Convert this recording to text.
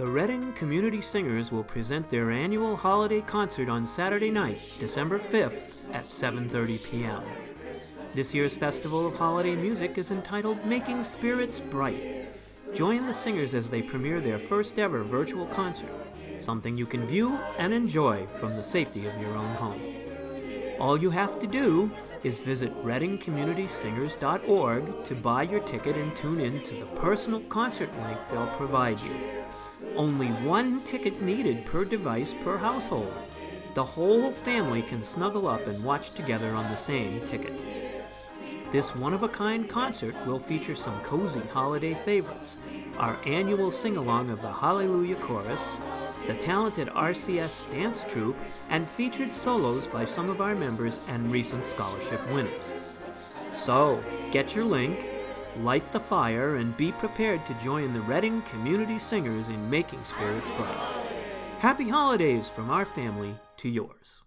The Reading Community Singers will present their annual holiday concert on Saturday night, December 5th at 7:30 p.m. This year's Festival of Holiday Music is entitled Making Spirits Bright. Join the singers as they premiere their first ever virtual concert, something you can view and enjoy from the safety of your own home. All you have to do is visit readingcommunitysingers.org to buy your ticket and tune in to the personal concert link they'll provide you. Only one ticket needed per device per household. The whole family can snuggle up and watch together on the same ticket. This one-of-a-kind concert will feature some cozy holiday favorites, our annual sing-along of the Hallelujah Chorus, the talented RCS dance troupe, and featured solos by some of our members and recent scholarship winners. So, get your link, light the fire, and be prepared to join the Reading Community Singers in making spirits bright. Happy holidays from our family to yours.